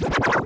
you